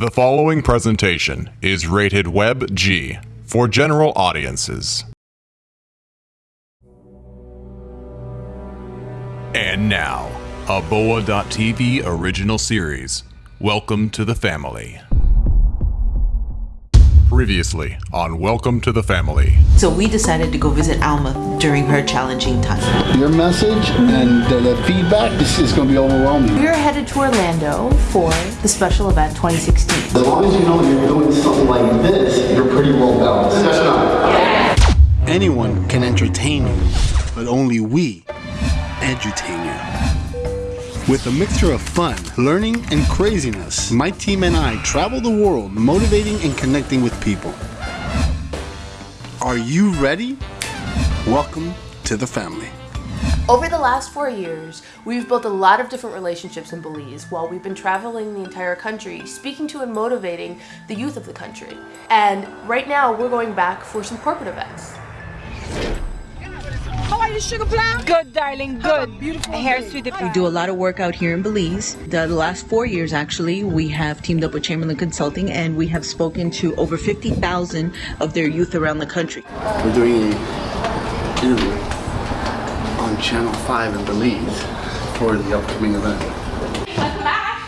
The following presentation is rated Web G for general audiences. And now, a BOA.TV original series. Welcome to the family. Previously on Welcome to the Family. So we decided to go visit Alma during her challenging time. Your message and the, the feedback, this is going to be overwhelming. We're headed to Orlando for the special event 2016. As long as you know you're doing something like this, you're pretty well balanced. That's. Anyone can entertain you, but only we edutain you. With a mixture of fun, learning, and craziness, my team and I travel the world motivating and connecting with people. Are you ready? Welcome to the family. Over the last four years, we've built a lot of different relationships in Belize while we've been traveling the entire country, speaking to and motivating the youth of the country. And right now, we're going back for some corporate events. How you, Sugar Plum? Good, darling, good. Beautiful hair, sweet. We do a lot of work out here in Belize. The last four years, actually, we have teamed up with Chamberlain Consulting and we have spoken to over 50,000 of their youth around the country. We're doing an interview on Channel 5 in Belize for the upcoming event. Welcome back.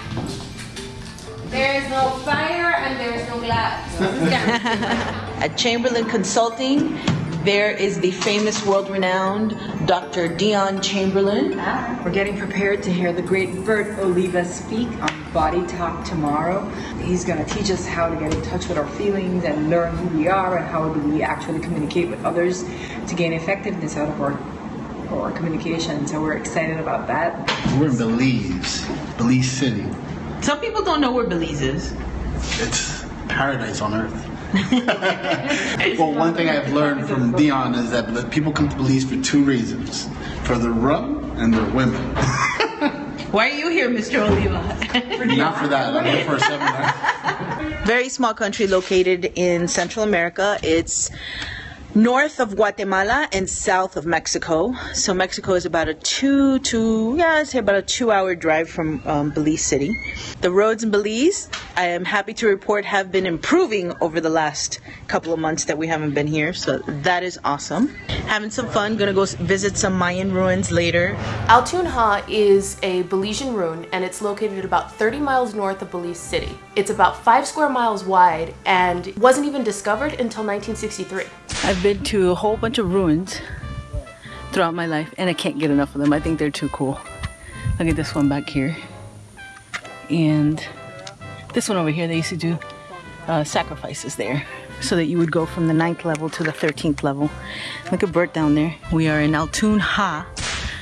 There is no fire and there is no glass. At Chamberlain Consulting, there is the famous world-renowned Dr. Dion Chamberlain. We're getting prepared to hear the great Bert Oliva speak on Body Talk tomorrow. He's going to teach us how to get in touch with our feelings and learn who we are and how do we actually communicate with others to gain effectiveness out of our, our communication. So we're excited about that. We're in Belize, Belize City. Some people don't know where Belize is. It's paradise on earth. well, one thing I've learned from Dion is that people come to Belize for two reasons for their rum and their women. Why are you here, Mr. Oliva? Not for that, I'm here for a seminar. Very small country located in Central America. It's north of Guatemala and south of Mexico. So Mexico is about a two to yeah, I'd say about a two-hour drive from um, Belize City. The roads in Belize, I am happy to report, have been improving over the last couple of months that we haven't been here. So that is awesome. Having some fun. Gonna go visit some Mayan ruins later. Altun Ha is a Belizean ruin and it's located about 30 miles north of Belize City. It's about five square miles wide and wasn't even discovered until 1963. I've been to a whole bunch of ruins throughout my life and I can't get enough of them. I think they're too cool. Look at this one back here. And this one over here, they used to do uh, sacrifices there so that you would go from the ninth level to the 13th level. Look at Bert down there. We are in Altun Ha,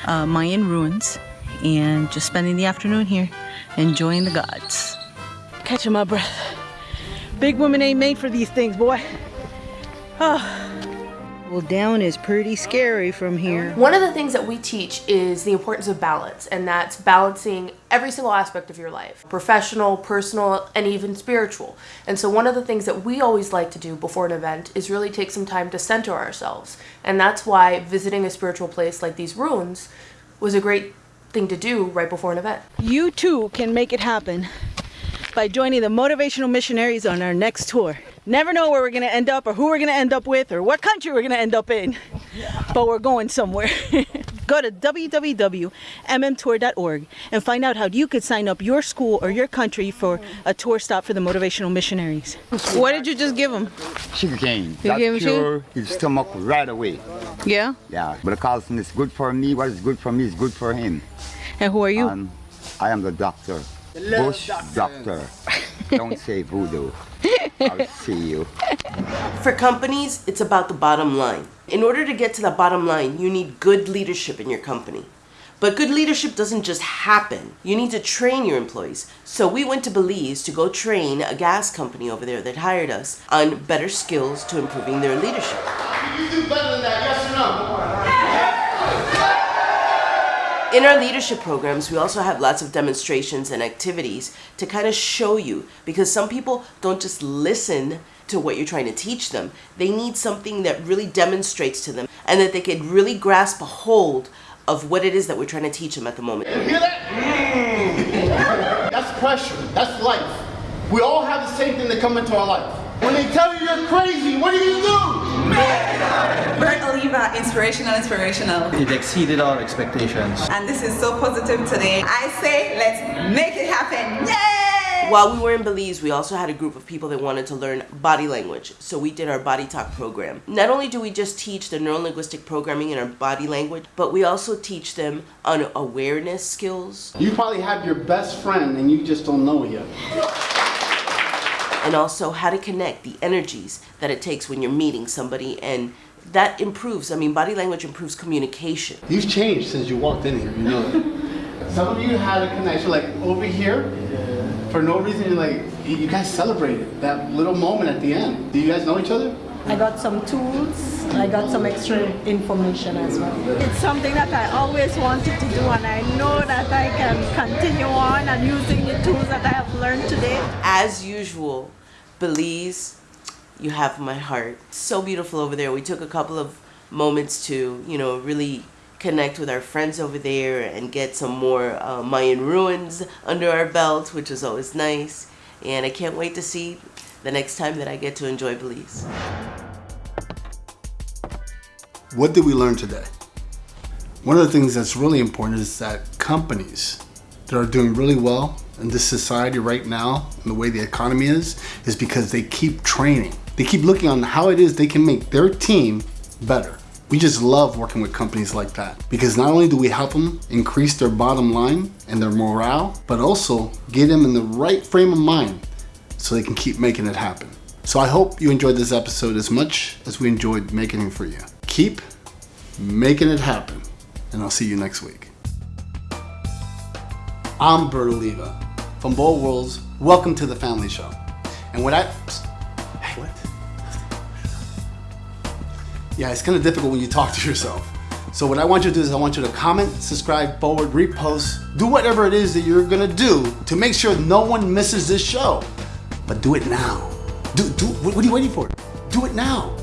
uh, Mayan ruins, and just spending the afternoon here enjoying the gods. Catching my breath. Big woman ain't made for these things, boy. Well, down is pretty scary from here. One of the things that we teach is the importance of balance, and that's balancing every single aspect of your life professional, personal, and even spiritual. And so, one of the things that we always like to do before an event is really take some time to center ourselves. And that's why visiting a spiritual place like these ruins was a great thing to do right before an event. You too can make it happen by joining the motivational missionaries on our next tour. Never know where we're going to end up or who we're going to end up with or what country we're going to end up in, but we're going somewhere. Go to www.mmtour.org and find out how you could sign up your school or your country for a tour stop for the motivational missionaries. What did you just give them? sugar cane. You that give him cure his stomach right away. Yeah? Yeah, But because it's good for me. What is good for me is good for him. And who are you? And I am the doctor. Bush doctor. Don't say voodoo. I'll see you. For companies, it's about the bottom line. In order to get to the bottom line, you need good leadership in your company. But good leadership doesn't just happen. You need to train your employees. So we went to Belize to go train a gas company over there that hired us on better skills to improving their leadership. You do better than that, yes or no? In our leadership programs, we also have lots of demonstrations and activities to kind of show you because some people don't just listen to what you're trying to teach them. They need something that really demonstrates to them and that they can really grasp a hold of what it is that we're trying to teach them at the moment. Hear that? Mm. That's pressure. That's life. We all have the same thing that come into our life. When they tell you you're crazy, what do you do? Bert Oliva, inspirational, inspirational. It exceeded our expectations. And this is so positive today. I say, let's make it happen. Yay! While we were in Belize, we also had a group of people that wanted to learn body language. So we did our body talk program. Not only do we just teach the neurolinguistic programming in our body language, but we also teach them on awareness skills. You probably have your best friend and you just don't know it yet. And also how to connect the energies that it takes when you're meeting somebody and that improves. I mean, body language improves communication. You've changed since you walked in here, you know. Some of you had a connection, like over here, for no reason, you're like, you guys celebrated that little moment at the end. Do you guys know each other? I got some tools, I got some extra information as well. It's something that I always wanted to do and I know that I can continue on and using the tools that I have learned today. As usual, Belize, you have my heart. So beautiful over there. We took a couple of moments to, you know, really connect with our friends over there and get some more uh, Mayan ruins under our belt, which is always nice. And I can't wait to see the next time that I get to enjoy Belize. What did we learn today? One of the things that's really important is that companies that are doing really well in this society right now and the way the economy is, is because they keep training. They keep looking on how it is they can make their team better. We just love working with companies like that because not only do we help them increase their bottom line and their morale, but also get them in the right frame of mind so they can keep making it happen. So I hope you enjoyed this episode as much as we enjoyed making it for you. Keep making it happen, and I'll see you next week. I'm Bert Oliva from Bold Worlds. Welcome to the Family Show. And what I Yeah, it's kind of difficult when you talk to yourself. So what I want you to do is I want you to comment, subscribe, forward, repost, do whatever it is that you're gonna do to make sure no one misses this show. But do it now. Do do what are you waiting for? Do it now.